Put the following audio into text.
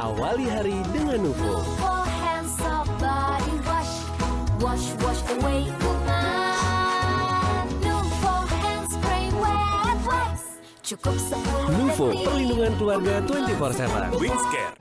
Awali hari dengan Nuvo. For. Nuvo perlindungan keluarga 24/7. Wingscare